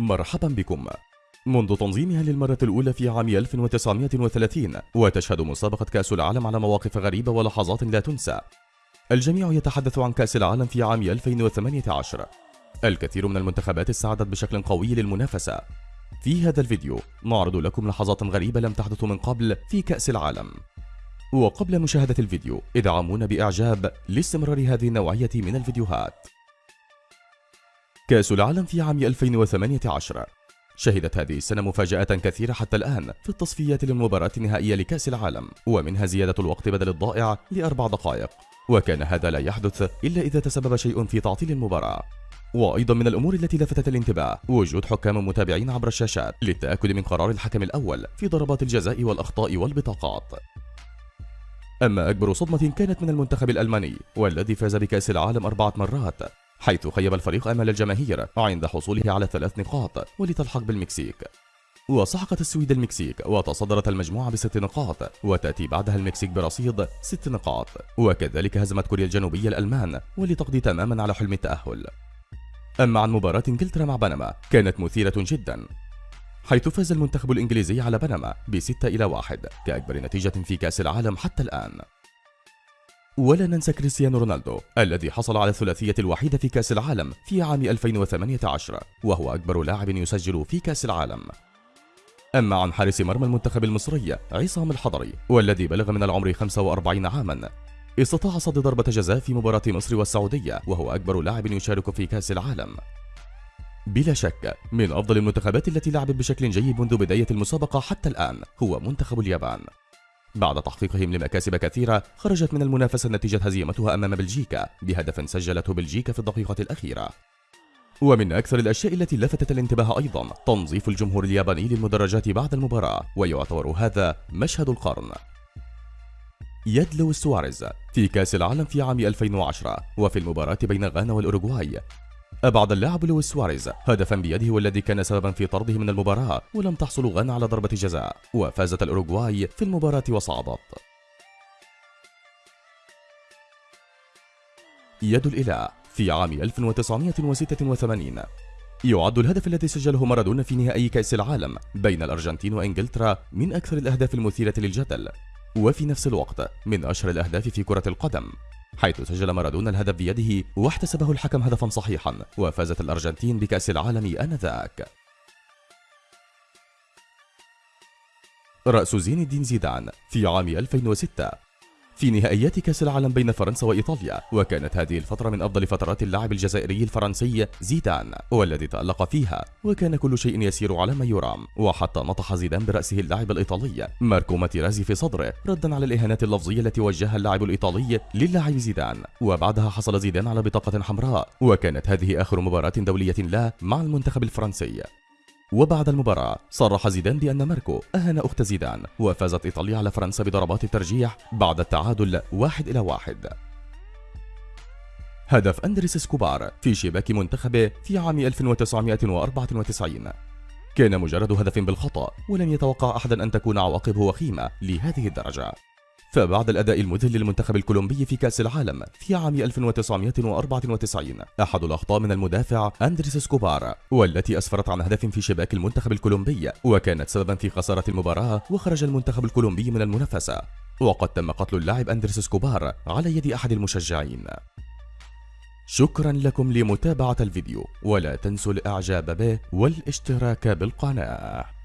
مرحبا بكم. منذ تنظيمها للمرة الأولى في عام 1930 وتشهد مسابقة كأس العالم على مواقف غريبة ولحظات لا تنسى. الجميع يتحدث عن كأس العالم في عام 2018 الكثير من المنتخبات استعدت بشكل قوي للمنافسة. في هذا الفيديو نعرض لكم لحظات غريبة لم تحدث من قبل في كأس العالم. وقبل مشاهدة الفيديو ادعمونا بإعجاب لاستمرار هذه النوعية من الفيديوهات. كأس العالم في عام 2018 شهدت هذه السنة مفاجآت كثيرة حتى الآن في التصفيات للمباراة النهائية لكأس العالم ومنها زيادة الوقت بدل الضائع لأربع دقائق. وكان هذا لا يحدث إلا إذا تسبب شيء في تعطيل المباراة. وأيضا من الأمور التي لفتت الانتباه وجود حكام متابعين عبر الشاشات للتأكد من قرار الحكم الأول في ضربات الجزاء والأخطاء والبطاقات. أما أكبر صدمة كانت من المنتخب الألماني والذي فاز بكأس العالم أربعة مرات. حيث خيب الفريق أمل الجماهير عند حصوله على ثلاث نقاط ولتلحق بالمكسيك. وسحقت السويد المكسيك وتصدرت المجموعة بست نقاط وتأتي بعدها المكسيك برصيد ست نقاط. وكذلك هزمت كوريا الجنوبية الألمان ولتقضي تماما على حلم التأهل. أما عن مباراة إنجلترا مع بنما كانت مثيرة جدا حيث فاز المنتخب الإنجليزي على بنما بستة إلى واحد كأكبر نتيجة في كأس العالم حتى الآن. ولا ننسى كريستيانو رونالدو الذي حصل على الثلاثية الوحيدة في كأس العالم في عام 2018 وهو أكبر لاعب يسجل في كأس العالم. أما عن حارس مرمى المنتخب المصري عصام الحضري والذي بلغ من العمر 45 عاما. استطاع صد ضربة جزاء في مباراة مصر والسعودية وهو أكبر لاعب يشارك في كأس العالم. بلا شك من أفضل المنتخبات التي لعبت بشكل جيد منذ بداية المسابقة حتى الآن هو منتخب اليابان. بعد تحقيقهم لمكاسب كثيرة خرجت من المنافسة نتيجة هزيمتها أمام بلجيكا بهدف سجلته بلجيكا في الدقيقة الأخيرة. ومن أكثر الأشياء التي لفتت الانتباه أيضا تنظيف الجمهور الياباني للمدرجات بعد المباراة ويعتبر هذا مشهد القرن. يد لويس سواريز في كأس العالم في عام 2010 وفي المباراة بين غانا والأوروغواي. أبعد اللاعب لويس سواريز هدفا بيده والذي كان سببا في طرده من المباراة ولم تحصل غانا على ضربة جزاء وفازت الأوروغواي في المباراة وصعدت. يد الإله في عام 1986 يعد الهدف الذي سجله مارادونا في نهائي كأس العالم بين الأرجنتين وإنجلترا من أكثر الأهداف المثيرة للجدل وفي نفس الوقت من أشهر الأهداف في كرة القدم. حيث سجل مارادونا الهدف بيده واحتسبه الحكم هدفا صحيحا وفازت الأرجنتين بكأس العالم آنذاك. رأس زين الدين زيدان في عام 2006 في نهائيات كأس العالم بين فرنسا وإيطاليا وكانت هذه الفترة من أفضل فترات اللاعب الجزائري الفرنسي زيدان والذي تألق فيها وكان كل شيء يسير على ما يرام. وحتى نطح زيدان برأسه اللاعب الإيطالي ماركو ماتيرازي في صدره ردا على الإهانات اللفظية التي وجهها اللاعب الإيطالي للاعب زيدان. وبعدها حصل زيدان على بطاقة حمراء وكانت هذه آخر مباراة دولية له مع المنتخب الفرنسي. وبعد المباراة صرح زيدان بأن ماركو أهان أخت زيدان وفازت إيطاليا على فرنسا بضربات الترجيح بعد التعادل واحد إلى واحد. هدف أندريس سكوبار في شباك منتخبه في عام 1994 كان مجرد هدف بالخطأ ولم يتوقع أحد أن تكون عواقبه وخيمة لهذه الدرجة. فبعد الأداء المذهل للمنتخب الكولومبي في كأس العالم في عام 1994 أحد الأخطاء من المدافع أندريس سكوبار والتي أسفرت عن هدف في شباك المنتخب الكولومبي وكانت سببا في خسارة المباراة وخرج المنتخب الكولومبي من المنافسة. وقد تم قتل اللاعب أندريس سكوبار على يد أحد المشجعين. شكرا لكم لمتابعة الفيديو ولا تنسوا الإعجاب به والاشتراك بالقناة.